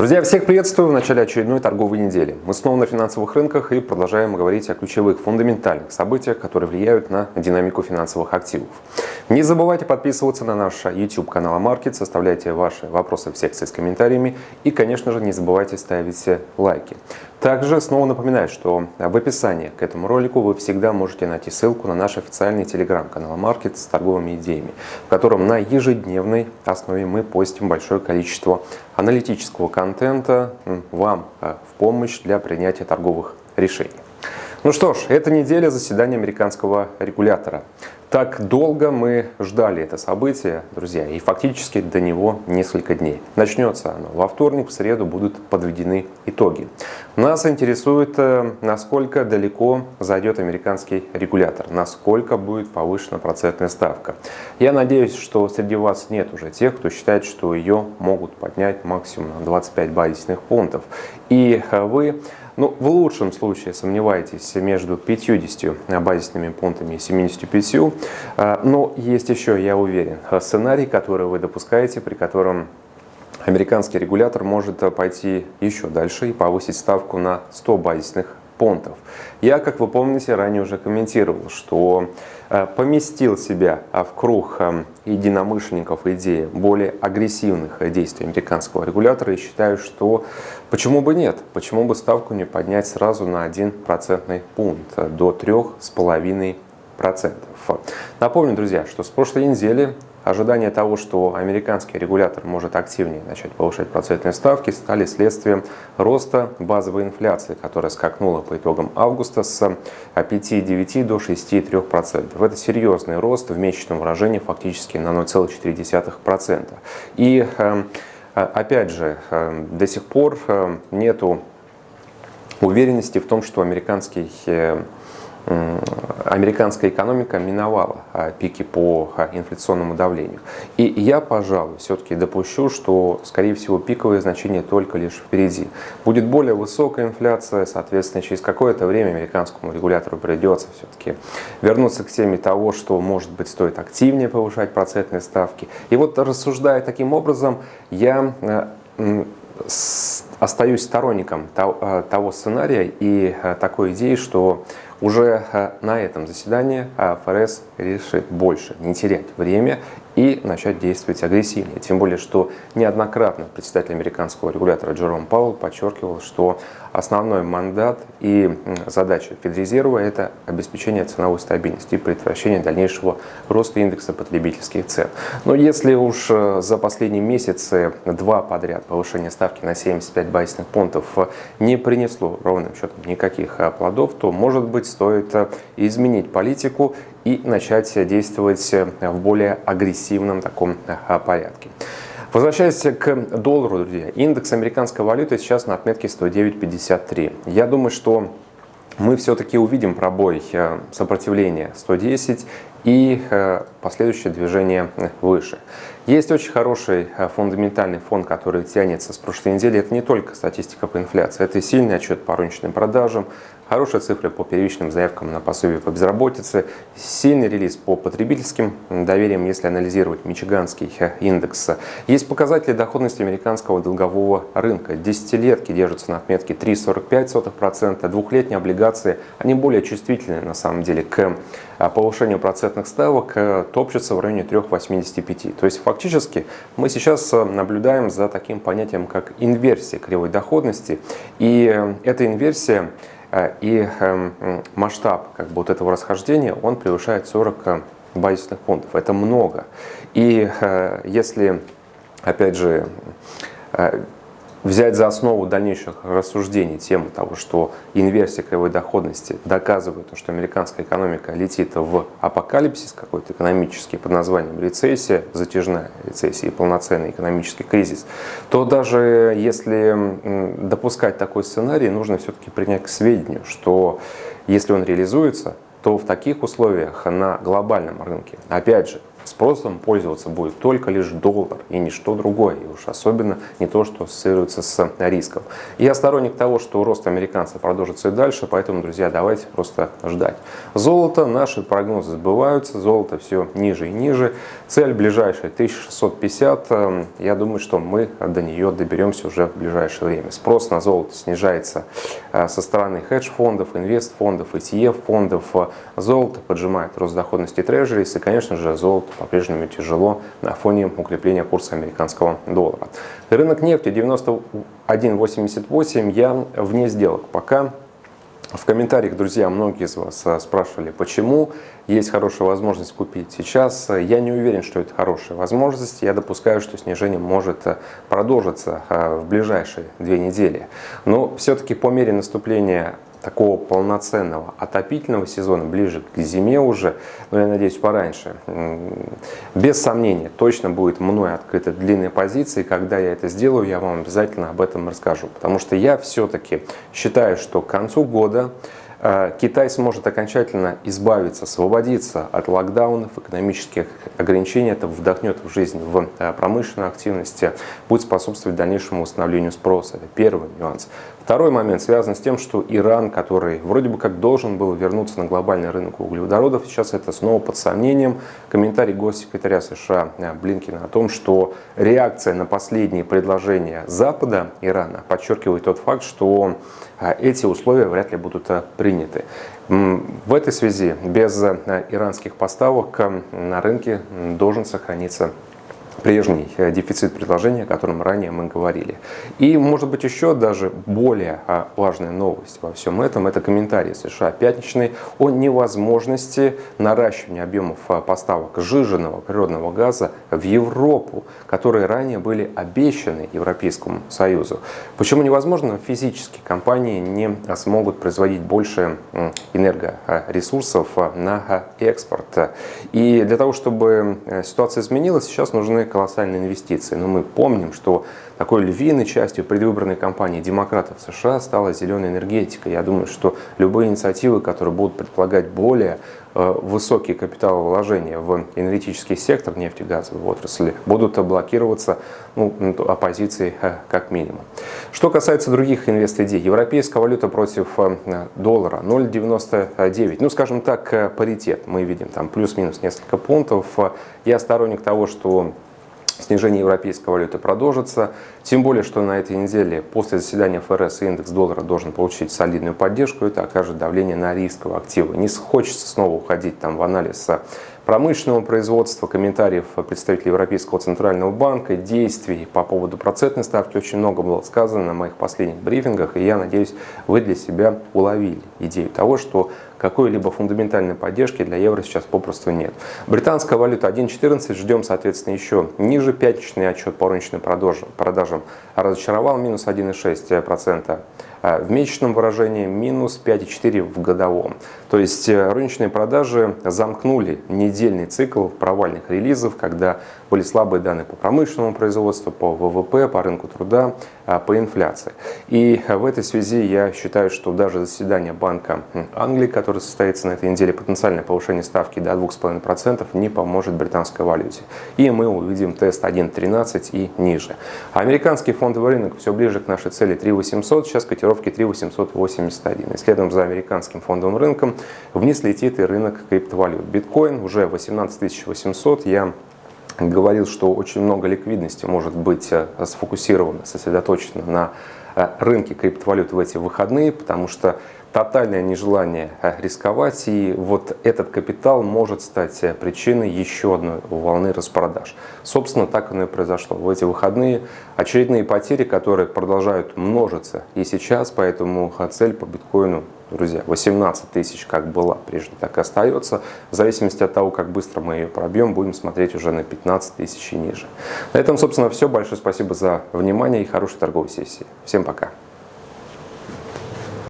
Друзья, всех приветствую в начале очередной торговой недели. Мы снова на финансовых рынках и продолжаем говорить о ключевых фундаментальных событиях, которые влияют на динамику финансовых активов. Не забывайте подписываться на наш YouTube канал Маркет, составляйте ваши вопросы в секции с комментариями и, конечно же, не забывайте ставить лайки. Также снова напоминаю, что в описании к этому ролику вы всегда можете найти ссылку на наш официальный телеграм-канал Маркет с торговыми идеями, в котором на ежедневной основе мы постим большое количество аналитического контента вам э, в помощь для принятия торговых решений. Ну что ж, эта неделя заседания американского регулятора. Так долго мы ждали это событие, друзья, и фактически до него несколько дней. Начнется оно во вторник, в среду будут подведены итоги. Нас интересует, э, насколько далеко зайдет американский регулятор, насколько будет повышена процентная ставка. Я надеюсь, что среди вас нет уже тех, кто считает, что ее могут поднять максимум на 25 базисных пунктов. И э, вы ну, в лучшем случае сомневаетесь между 50 базисными пунктами и 75. А, но есть еще, я уверен, сценарий, который вы допускаете, при котором американский регулятор может пойти еще дальше и повысить ставку на 100 базисных понтов. Я, как вы помните, ранее уже комментировал, что э, поместил себя в круг э, единомышленников идеи более агрессивных действий американского регулятора и считаю, что почему бы нет, почему бы ставку не поднять сразу на 1 процентный пункт до 3,5%. Напомню, друзья, что с прошлой недели Ожидания того, что американский регулятор может активнее начать повышать процентные ставки, стали следствием роста базовой инфляции, которая скакнула по итогам августа с 5,9 до 6,3%. Это серьезный рост в месячном выражении фактически на 0,4%. И эм, опять же, эм, до сих пор эм, нету уверенности в том, что американский американская экономика миновала а, пики по а, инфляционному давлению. И я, пожалуй, все-таки допущу, что, скорее всего, пиковые значения только лишь впереди. Будет более высокая инфляция, соответственно, через какое-то время американскому регулятору придется все-таки вернуться к теме того, что, может быть, стоит активнее повышать процентные ставки. И вот рассуждая таким образом, я э, остаюсь сторонником э, того сценария и э, такой идеи, что уже э, на этом заседании э, ФРС решит больше не терять время и начать действовать агрессивнее. Тем более, что неоднократно председатель американского регулятора Джером Пауэлл подчеркивал, что основной мандат и задача Федрезерва – это обеспечение ценовой стабильности и предотвращение дальнейшего роста индекса потребительских цен. Но если уж э, за последние месяцы два подряд повышение ставки на 75 базисных пунктов не принесло ровным счетом никаких э, плодов, то, может быть, стоит э, изменить политику и начать действовать в более агрессивном таком порядке. Возвращаясь к доллару, друзья, индекс американской валюты сейчас на отметке 109.53. Я думаю, что мы все-таки увидим пробой э, сопротивления 110 и э, последующее движение выше. Есть очень хороший э, фундаментальный фон, который тянется с прошлой недели. Это не только статистика по инфляции, это и сильный отчет по розничным продажам, хорошие цифры по первичным заявкам на пособие по безработице, сильный релиз по потребительским довериям, если анализировать Мичиганский индекс. Есть показатели доходности американского долгового рынка. Десятилетки держатся на отметке 3,45%, двухлетние облигации, они более чувствительны на самом деле к а, повышению процентных ставок, э, топчутся в районе 3,85. То есть фактически мы сейчас э, наблюдаем за таким понятием, как инверсия кривой доходности. И э, эта инверсия и эм, масштаб как бы, вот этого расхождения, он превышает 40 э, базисных пунктов. Это много. И э, если, опять же, взять за основу дальнейших рассуждений тему того, что инверсия кривой доходности доказывает, что американская экономика летит в апокалипсис какой-то экономический под названием рецессия, затяжная рецессия и полноценный экономический кризис, то даже если допускать такой сценарий, нужно все-таки принять к сведению, что если он реализуется, то в таких условиях на глобальном рынке, опять же, спросом пользоваться будет только лишь доллар и ничто другое, и уж особенно не то, что ассоциируется с риском. Я сторонник того, что рост американцев продолжится и дальше, поэтому, друзья, давайте просто ждать. Золото, наши прогнозы сбываются, золото все ниже и ниже. Цель ближайшая 1650, эм, я думаю, что мы до нее доберемся уже в ближайшее время. Спрос на золото снижается э, со стороны хедж-фондов, инвест-фондов, ETF-фондов. Золото поджимает рост доходности трежерис, и, конечно же, золото по-прежнему тяжело на фоне укрепления курса американского доллара. Рынок нефти 91.88 я вне сделок пока. В комментариях, друзья, многие из вас а, спрашивали, почему есть хорошая возможность купить сейчас. Я не уверен, что это хорошая возможность. Я допускаю, что снижение может а, продолжиться а, в ближайшие две недели. Но все-таки по мере наступления такого полноценного отопительного сезона, ближе к зиме уже, но я надеюсь пораньше, без сомнения, точно будет мной открыта длинная позиция, и когда я это сделаю, я вам обязательно об этом расскажу, потому что я все-таки считаю, что к концу года Э, Китай сможет окончательно избавиться, освободиться от локдаунов, экономических ограничений. Это вдохнет в жизнь, в э, промышленную активность, будет способствовать дальнейшему восстановлению спроса. Это первый нюанс. Второй момент связан с тем, что Иран, который вроде бы как должен был вернуться на глобальный рынок углеводородов, сейчас это снова под сомнением. Комментарий госсекретаря США э, Блинкина о том, что реакция на последние предложения Запада Ирана подчеркивает тот факт, что эти условия вряд ли будут приняты приняты. В этой связи без э, иранских поставок на рынке должен сохраниться прежний э, дефицит предложения, о котором ранее мы говорили. И, может быть, еще даже более а, важная новость во всем этом – это комментарий США пятничный о невозможности наращивания объемов а, поставок сжиженного природного газа в Европу, которые ранее были обещаны Европейскому Союзу. Почему невозможно? Физически компании не смогут производить больше энергоресурсов а, на экспорт. И для того, чтобы э, ситуация изменилась, сейчас нужны колоссальные инвестиции. Но мы помним, что такой львиной частью предвыборной кампании демократов США стала зеленая энергетика. Я думаю, что любые инициативы, которые будут предполагать более э, высокие капиталовложения в энергетический сектор нефтегазовой отрасли, будут блокироваться ну, оппозицией э, как минимум. Что касается других инвест-идей, европейская валюта против э, доллара 0,99, ну скажем так, паритет, мы видим там плюс-минус несколько пунктов. Я сторонник того, что снижение европейской валюты продолжится. Тем более, что на этой неделе после заседания ФРС индекс доллара должен получить солидную поддержку. Это окажет давление на рисковые активы. Не хочется снова уходить там в анализ промышленного производства, комментариев представителей Европейского центрального банка, действий по поводу процентной ставки. Очень много было сказано на моих последних брифингах, и я надеюсь, вы для себя уловили идею того, что какой-либо фундаментальной поддержки для евро сейчас попросту нет. Британская валюта 1.14, ждем, соответственно, еще ниже. Пятничный отчет по розничным продажам разочаровал, минус 1,6%. А в месячном выражении минус 5,4 в годовом. То есть э, рыночные продажи замкнули недельный цикл провальных релизов, когда были слабые данные по промышленному производству, по ВВП, по рынку труда, а, по инфляции. И в этой связи я считаю, что даже заседание Банка Англии, которое состоится на этой неделе, потенциальное повышение ставки до 2,5% не поможет британской валюте. И мы увидим тест 1.13 и ниже. американский фондовый рынок все ближе к нашей цели 3.800, сейчас котировки 3.881. И следом за американским фондовым рынком вниз летит и рынок криптовалют. Биткоин уже 18 800, я говорил, что очень много ликвидности может быть э, сфокусировано, сосредоточено на э, рынке криптовалют в эти выходные, потому что тотальное нежелание э, рисковать, и вот этот капитал может стать причиной еще одной волны распродаж. Собственно, так оно и произошло. В эти выходные очередные потери, которые продолжают множиться и сейчас, поэтому цель по биткоину друзья, 18 тысяч как была прежде, так и остается. В зависимости от того, как быстро мы ее пробьем, будем смотреть уже на 15 тысяч и ниже. На этом, собственно, все. Большое спасибо за внимание и хорошей торговой сессии. Всем пока.